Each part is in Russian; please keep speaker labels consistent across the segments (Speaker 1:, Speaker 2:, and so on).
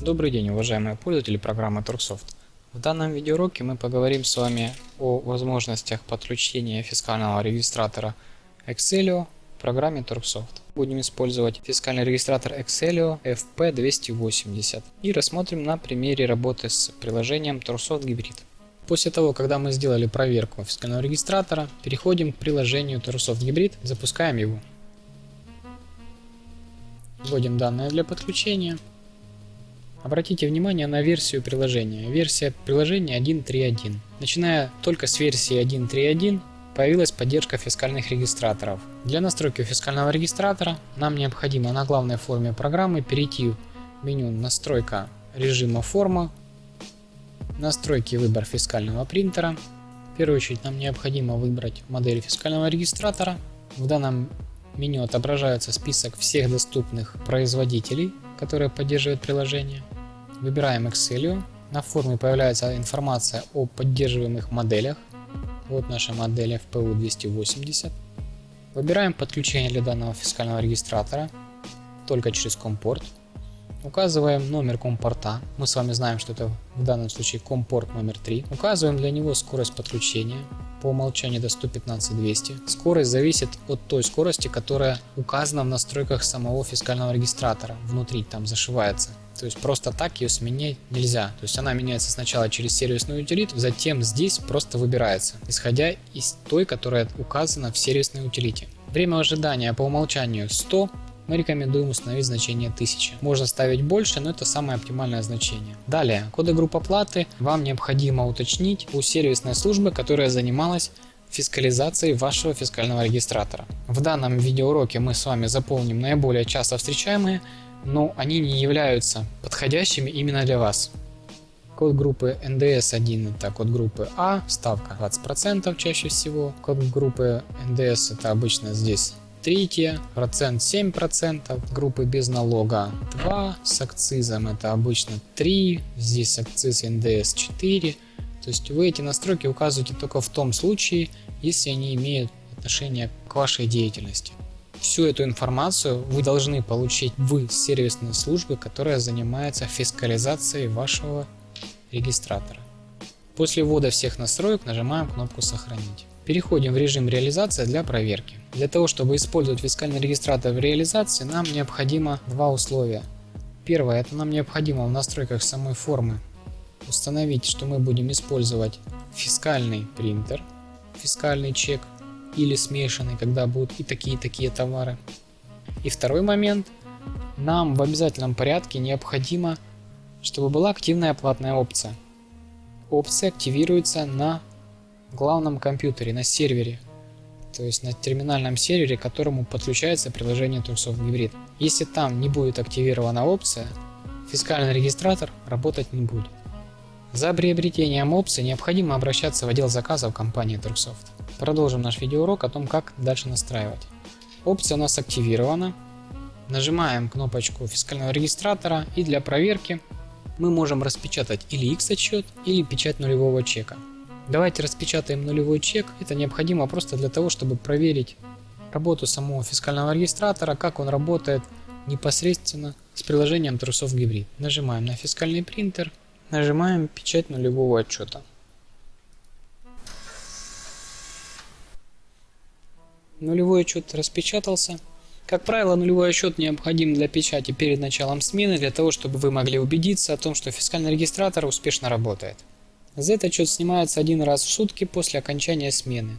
Speaker 1: Добрый день, уважаемые пользователи программы Turksoft. В данном видеоуроке мы поговорим с вами о возможностях подключения фискального регистратора Excelio в программе Turksoft. Будем использовать фискальный регистратор Excelio FP280 и рассмотрим на примере работы с приложением Turksoft Hybrid. После того, когда мы сделали проверку фискального регистратора, переходим к приложению Turksoft Hybrid, запускаем его. Вводим данные для подключения. Обратите внимание на версию приложения. Версия приложения 1.3.1. Начиная только с версии 1.3.1 появилась поддержка фискальных регистраторов. Для настройки фискального регистратора нам необходимо на главной форме программы перейти в меню «Настройка режима форма», «Настройки выбор фискального принтера». В первую очередь нам необходимо выбрать модель фискального регистратора. В данном меню отображается список всех доступных производителей, которые поддерживают приложение. Выбираем Excelio. На форме появляется информация о поддерживаемых моделях. Вот наша модель FPU 280. Выбираем подключение для данного фискального регистратора только через компорт. Указываем номер компорта. Мы с вами знаем, что это в данном случае компорт номер 3. Указываем для него скорость подключения по умолчанию до 115-200. Скорость зависит от той скорости, которая указана в настройках самого фискального регистратора. Внутри там зашивается. То есть просто так ее сменить нельзя. То есть она меняется сначала через сервисную утилиту, затем здесь просто выбирается, исходя из той, которая указана в сервисной утилите. Время ожидания по умолчанию 100 мы рекомендуем установить значение 1000. Можно ставить больше, но это самое оптимальное значение. Далее, коды групп оплаты вам необходимо уточнить у сервисной службы, которая занималась фискализацией вашего фискального регистратора. В данном видеоуроке мы с вами заполним наиболее часто встречаемые, но они не являются подходящими именно для вас. Код группы NDS1 это код группы А, ставка 20% чаще всего. Код группы NDS это обычно здесь третье, процент 7%, группы без налога 2, с акцизом это обычно 3, здесь акциз НДС 4. То есть вы эти настройки указываете только в том случае, если они имеют отношение к вашей деятельности. Всю эту информацию вы должны получить в сервисной службе, которая занимается фискализацией вашего регистратора. После ввода всех настроек нажимаем кнопку «Сохранить». Переходим в режим реализации для проверки. Для того, чтобы использовать фискальный регистратор в реализации, нам необходимо два условия. Первое, это нам необходимо в настройках самой формы установить, что мы будем использовать фискальный принтер, фискальный чек или смешанный, когда будут и такие и такие товары. И второй момент, нам в обязательном порядке необходимо, чтобы была активная платная опция. Опция активируется на главном компьютере, на сервере, то есть на терминальном сервере, к которому подключается приложение Turksoft Hybrid. Если там не будет активирована опция, фискальный регистратор работать не будет. За приобретением опции необходимо обращаться в отдел заказов компании Turksoft. Продолжим наш видеоурок о том, как дальше настраивать. Опция у нас активирована. Нажимаем кнопочку фискального регистратора и для проверки мы можем распечатать или X-отчет, или печать нулевого чека. Давайте распечатаем нулевой чек. Это необходимо просто для того, чтобы проверить работу самого фискального регистратора, как он работает непосредственно с приложением Trusов Hybrid. Нажимаем на фискальный принтер, нажимаем печать нулевого отчета. Нулевой отчет распечатался. Как правило, нулевой отчет необходим для печати перед началом смены, для того, чтобы вы могли убедиться о том, что фискальный регистратор успешно работает. Z-отчет снимается один раз в сутки после окончания смены.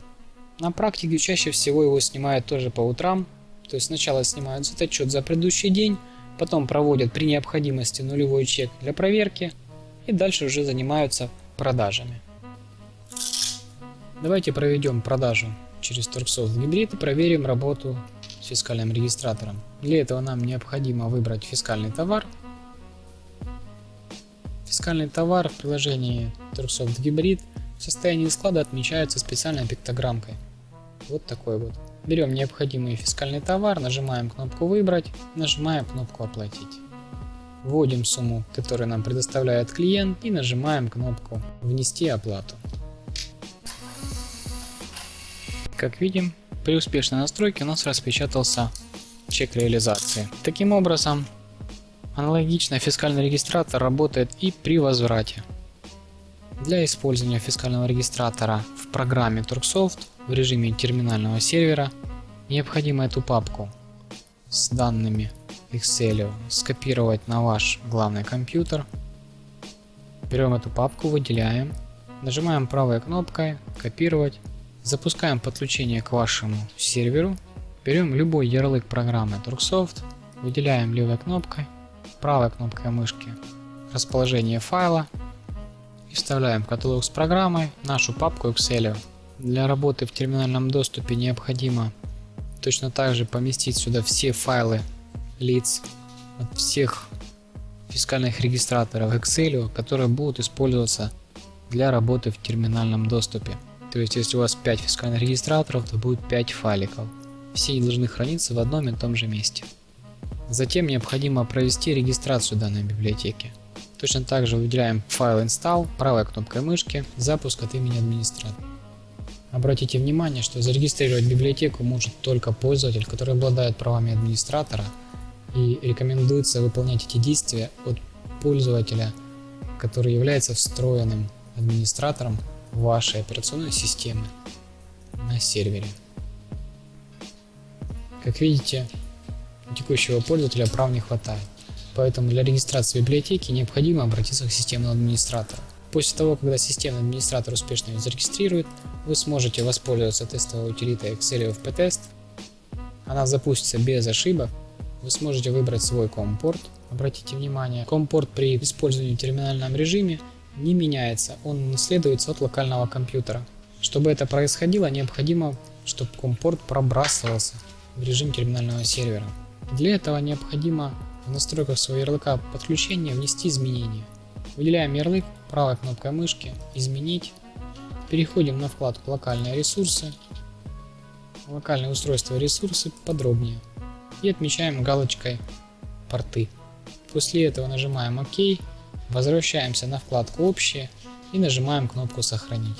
Speaker 1: На практике чаще всего его снимают тоже по утрам, то есть сначала снимают Z-отчет за предыдущий день, потом проводят при необходимости нулевой чек для проверки и дальше уже занимаются продажами. Давайте проведем продажу через Turksoft Hybrid и проверим работу с фискальным регистратором. Для этого нам необходимо выбрать фискальный товар – Фискальный товар в приложении Turksoft Hybrid в состоянии склада отмечается специальной пиктограммкой. Вот такой вот. Берем необходимый фискальный товар, нажимаем кнопку «Выбрать», нажимаем кнопку «Оплатить». Вводим сумму, которую нам предоставляет клиент и нажимаем кнопку «Внести оплату». Как видим, при успешной настройке у нас распечатался чек реализации. Таким образом, Аналогично фискальный регистратор работает и при возврате. Для использования фискального регистратора в программе Turksoft в режиме терминального сервера необходимо эту папку с данными Excel скопировать на ваш главный компьютер. Берем эту папку, выделяем, нажимаем правой кнопкой «Копировать», запускаем подключение к вашему серверу, берем любой ярлык программы Turksoft, выделяем левой кнопкой, правой кнопкой мышки расположение файла и вставляем каталог с программой нашу папку Excel. Для работы в терминальном доступе необходимо точно так же поместить сюда все файлы лиц от всех фискальных регистраторов Excel, которые будут использоваться для работы в терминальном доступе. То есть если у вас 5 фискальных регистраторов, то будет 5 файликов. Все они должны храниться в одном и том же месте. Затем необходимо провести регистрацию данной библиотеки. Точно так же выделяем файл install правой кнопкой мышки, запуск от имени администратора. Обратите внимание, что зарегистрировать библиотеку может только пользователь, который обладает правами администратора и рекомендуется выполнять эти действия от пользователя, который является встроенным администратором вашей операционной системы на сервере. Как видите, у текущего пользователя прав не хватает, поэтому для регистрации библиотеки необходимо обратиться к системному администратору. После того, когда системный администратор успешно ее зарегистрирует, вы сможете воспользоваться тестовой утилитой Excel FP-Test. Она запустится без ошибок. Вы сможете выбрать свой COM-порт. Обратите внимание, COM-порт при использовании в терминальном режиме не меняется, он наследуется от локального компьютера. Чтобы это происходило, необходимо, чтобы COM-порт пробрасывался в режим терминального сервера. Для этого необходимо в настройках своего ярлыка подключения внести изменения. Выделяем ярлык правой кнопкой мышки «Изменить». Переходим на вкладку «Локальные ресурсы», «Локальные устройства и ресурсы» подробнее и отмечаем галочкой «Порты». После этого нажимаем «Ок», возвращаемся на вкладку «Общие» и нажимаем кнопку «Сохранить».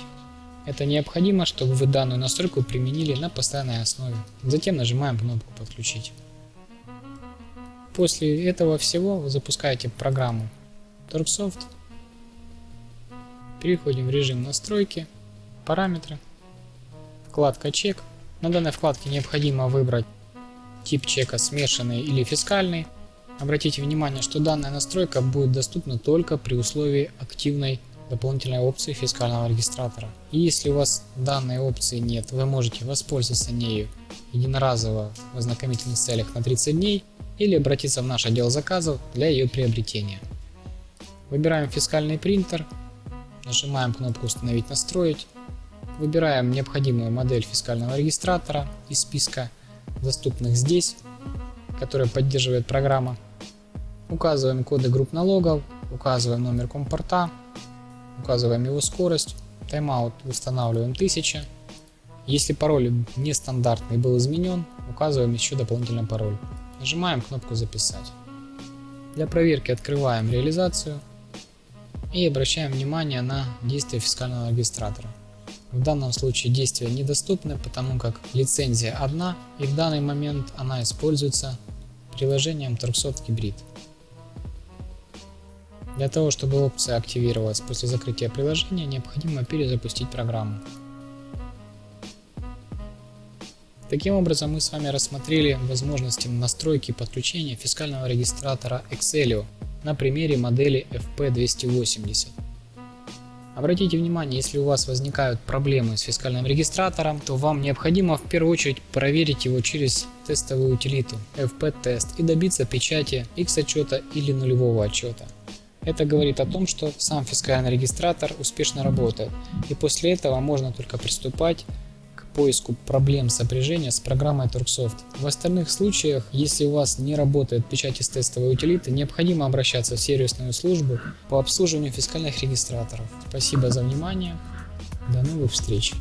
Speaker 1: Это необходимо, чтобы вы данную настройку применили на постоянной основе. Затем нажимаем кнопку «Подключить». После этого всего запускаете программу Торксофт. Переходим в режим настройки, параметры, вкладка чек. На данной вкладке необходимо выбрать тип чека смешанный или фискальный. Обратите внимание, что данная настройка будет доступна только при условии активной дополнительной опции фискального регистратора. И если у вас данной опции нет, вы можете воспользоваться нею единоразово в ознакомительных целях на 30 дней или обратиться в наш отдел заказов для ее приобретения. Выбираем фискальный принтер, нажимаем кнопку «Установить настроить», выбираем необходимую модель фискального регистратора из списка доступных здесь, которые поддерживает программа. Указываем коды групп налогов, указываем номер компорта, указываем его скорость, тайм-аут устанавливаем 1000. Если пароль нестандартный был изменен, указываем еще дополнительный пароль. Нажимаем кнопку «Записать». Для проверки открываем реализацию и обращаем внимание на действия фискального регистратора. В данном случае действия недоступны, потому как лицензия одна и в данный момент она используется приложением Turksoft Hybrid. Для того, чтобы опция активировалась после закрытия приложения, необходимо перезапустить программу. Таким образом, мы с вами рассмотрели возможности настройки подключения фискального регистратора Excelio на примере модели FP280. Обратите внимание, если у вас возникают проблемы с фискальным регистратором, то вам необходимо в первую очередь проверить его через тестовую утилиту FP-тест и добиться печати X отчета или нулевого отчета. Это говорит о том, что сам фискальный регистратор успешно работает, и после этого можно только приступать поиску проблем сопряжения с программой Turksoft. В остальных случаях, если у вас не работает печать из тестовой утилиты, необходимо обращаться в сервисную службу по обслуживанию фискальных регистраторов. Спасибо за внимание. До новых встреч!